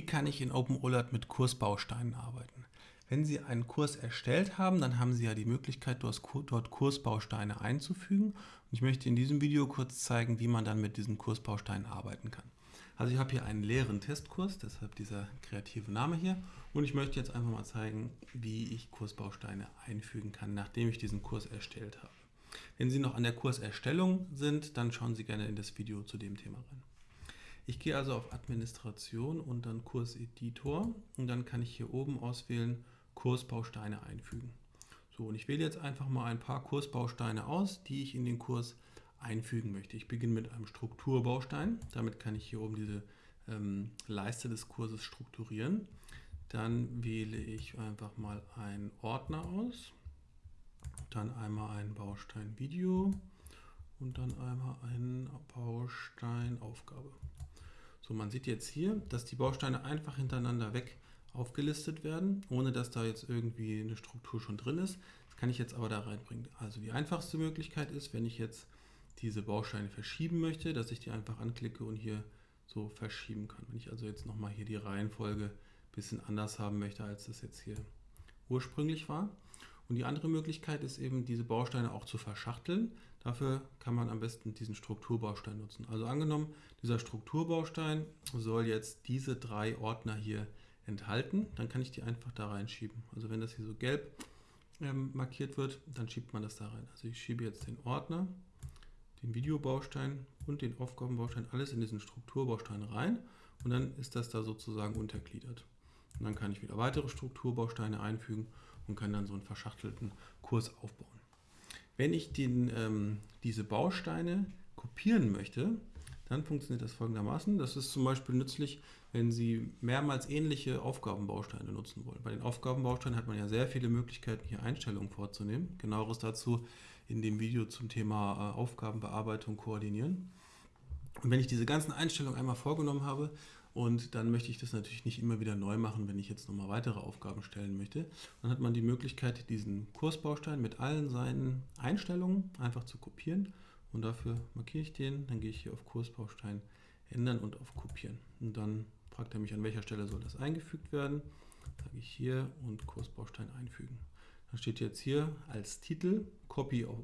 Wie kann ich in OpenOLAT mit Kursbausteinen arbeiten? Wenn Sie einen Kurs erstellt haben, dann haben Sie ja die Möglichkeit, dort Kursbausteine einzufügen. Und ich möchte in diesem Video kurz zeigen, wie man dann mit diesen Kursbausteinen arbeiten kann. Also ich habe hier einen leeren Testkurs, deshalb dieser kreative Name hier. Und ich möchte jetzt einfach mal zeigen, wie ich Kursbausteine einfügen kann, nachdem ich diesen Kurs erstellt habe. Wenn Sie noch an der Kurserstellung sind, dann schauen Sie gerne in das Video zu dem Thema rein. Ich gehe also auf Administration und dann Kurseditor und dann kann ich hier oben auswählen Kursbausteine einfügen. So, und ich wähle jetzt einfach mal ein paar Kursbausteine aus, die ich in den Kurs einfügen möchte. Ich beginne mit einem Strukturbaustein. Damit kann ich hier oben diese ähm, Leiste des Kurses strukturieren. Dann wähle ich einfach mal einen Ordner aus. Dann einmal einen Baustein Video und dann einmal einen Baustein Aufgabe. So, man sieht jetzt hier, dass die Bausteine einfach hintereinander weg aufgelistet werden, ohne dass da jetzt irgendwie eine Struktur schon drin ist. Das kann ich jetzt aber da reinbringen. Also die einfachste Möglichkeit ist, wenn ich jetzt diese Bausteine verschieben möchte, dass ich die einfach anklicke und hier so verschieben kann. Wenn ich also jetzt nochmal hier die Reihenfolge ein bisschen anders haben möchte, als das jetzt hier ursprünglich war. Und die andere Möglichkeit ist eben, diese Bausteine auch zu verschachteln. Dafür kann man am besten diesen Strukturbaustein nutzen. Also angenommen, dieser Strukturbaustein soll jetzt diese drei Ordner hier enthalten, dann kann ich die einfach da reinschieben. Also wenn das hier so gelb ähm, markiert wird, dann schiebt man das da rein. Also ich schiebe jetzt den Ordner, den Videobaustein und den Aufgabenbaustein alles in diesen Strukturbaustein rein und dann ist das da sozusagen untergliedert. Und dann kann ich wieder weitere Strukturbausteine einfügen und kann dann so einen verschachtelten Kurs aufbauen. Wenn ich den, ähm, diese Bausteine kopieren möchte, dann funktioniert das folgendermaßen. Das ist zum Beispiel nützlich, wenn Sie mehrmals ähnliche Aufgabenbausteine nutzen wollen. Bei den Aufgabenbausteinen hat man ja sehr viele Möglichkeiten, hier Einstellungen vorzunehmen. Genaueres dazu in dem Video zum Thema äh, Aufgabenbearbeitung koordinieren. Und wenn ich diese ganzen Einstellungen einmal vorgenommen habe und dann möchte ich das natürlich nicht immer wieder neu machen, wenn ich jetzt nochmal weitere Aufgaben stellen möchte. Dann hat man die Möglichkeit, diesen Kursbaustein mit allen seinen Einstellungen einfach zu kopieren. Und dafür markiere ich den, dann gehe ich hier auf Kursbaustein ändern und auf kopieren. Und dann fragt er mich, an welcher Stelle soll das eingefügt werden. Sage ich hier und Kursbaustein einfügen. Dann steht jetzt hier als Titel Copy of,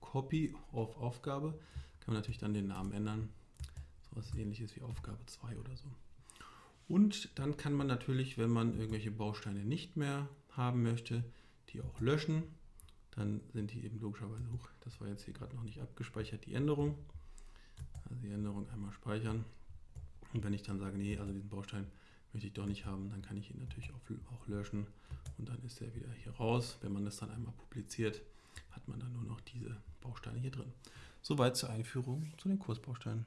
Copy of Aufgabe. Kann man natürlich dann den Namen ändern was ähnliches wie Aufgabe 2 oder so. Und dann kann man natürlich, wenn man irgendwelche Bausteine nicht mehr haben möchte, die auch löschen. Dann sind die eben logischerweise hoch. Das war jetzt hier gerade noch nicht abgespeichert, die Änderung. Also die Änderung einmal speichern. Und wenn ich dann sage, nee, also diesen Baustein möchte ich doch nicht haben, dann kann ich ihn natürlich auch, auch löschen und dann ist er wieder hier raus. Wenn man das dann einmal publiziert, hat man dann nur noch diese Bausteine hier drin. Soweit zur Einführung zu den Kursbausteinen.